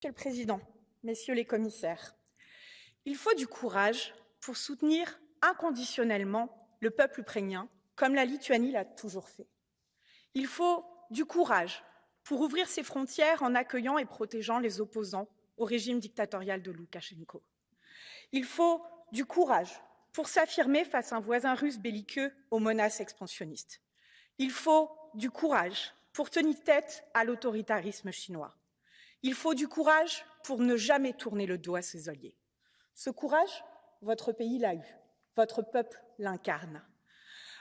Monsieur le Président, Messieurs les commissaires, il faut du courage pour soutenir inconditionnellement le peuple ukrainien, comme la Lituanie l'a toujours fait. Il faut du courage pour ouvrir ses frontières en accueillant et protégeant les opposants au régime dictatorial de Loukachenko. Il faut du courage pour s'affirmer face à un voisin russe belliqueux aux menaces expansionnistes. Il faut du courage pour tenir tête à l'autoritarisme chinois. Il faut du courage pour ne jamais tourner le dos à ses alliés. Ce courage, votre pays l'a eu, votre peuple l'incarne.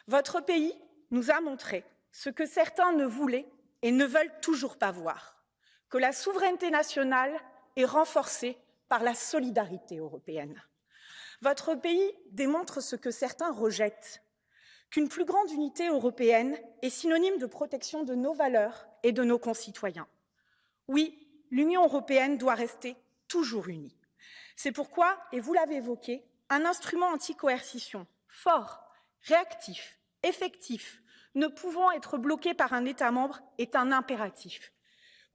Votre pays nous a montré ce que certains ne voulaient et ne veulent toujours pas voir, que la souveraineté nationale est renforcée par la solidarité européenne. Votre pays démontre ce que certains rejettent, qu'une plus grande unité européenne est synonyme de protection de nos valeurs et de nos concitoyens. Oui, l'Union européenne doit rester toujours unie. C'est pourquoi, et vous l'avez évoqué, un instrument anti-coercition fort, réactif, effectif, ne pouvant être bloqué par un État membre est un impératif.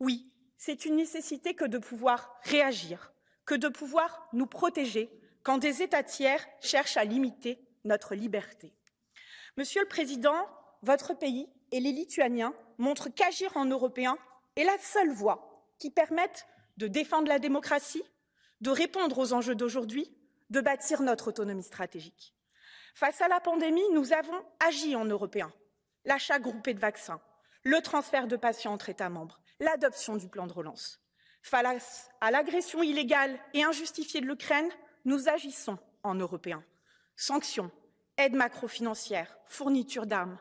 Oui, c'est une nécessité que de pouvoir réagir, que de pouvoir nous protéger quand des États tiers cherchent à limiter notre liberté. Monsieur le Président, votre pays et les Lituaniens montrent qu'agir en Européen est la seule voie qui permettent de défendre la démocratie, de répondre aux enjeux d'aujourd'hui, de bâtir notre autonomie stratégique. Face à la pandémie, nous avons agi en Européens. L'achat groupé de vaccins, le transfert de patients entre États membres, l'adoption du plan de relance. Face à l'agression illégale et injustifiée de l'Ukraine, nous agissons en Européens. Sanctions, aides macrofinancières, fourniture d'armes.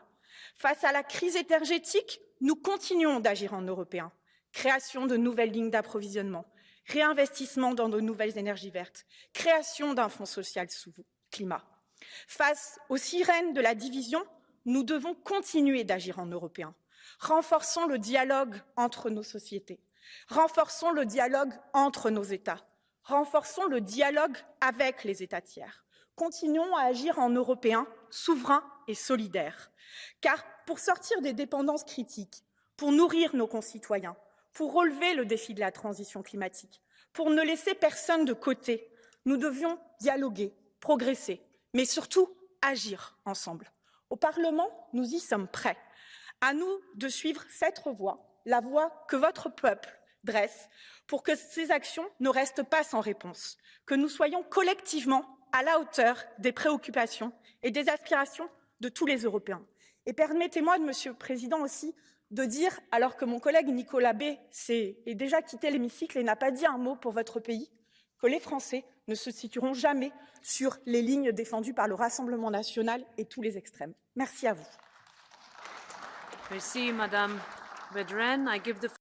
Face à la crise énergétique, nous continuons d'agir en Européens création de nouvelles lignes d'approvisionnement, réinvestissement dans de nouvelles énergies vertes, création d'un fonds social sous climat. Face aux sirènes de la division, nous devons continuer d'agir en Européens. Renforçons le dialogue entre nos sociétés. Renforçons le dialogue entre nos États. Renforçons le dialogue avec les États tiers. Continuons à agir en Européens souverains et solidaires. Car pour sortir des dépendances critiques, pour nourrir nos concitoyens, pour relever le défi de la transition climatique, pour ne laisser personne de côté. Nous devions dialoguer, progresser, mais surtout agir ensemble. Au Parlement, nous y sommes prêts. À nous de suivre cette voie, la voie que votre peuple dresse, pour que ces actions ne restent pas sans réponse, que nous soyons collectivement à la hauteur des préoccupations et des aspirations de tous les Européens. Et permettez-moi, Monsieur le Président, aussi de dire, alors que mon collègue Nicolas B est déjà quitté l'hémicycle et n'a pas dit un mot pour votre pays, que les Français ne se situeront jamais sur les lignes défendues par le Rassemblement national et tous les extrêmes. Merci à vous. Merci, Madame the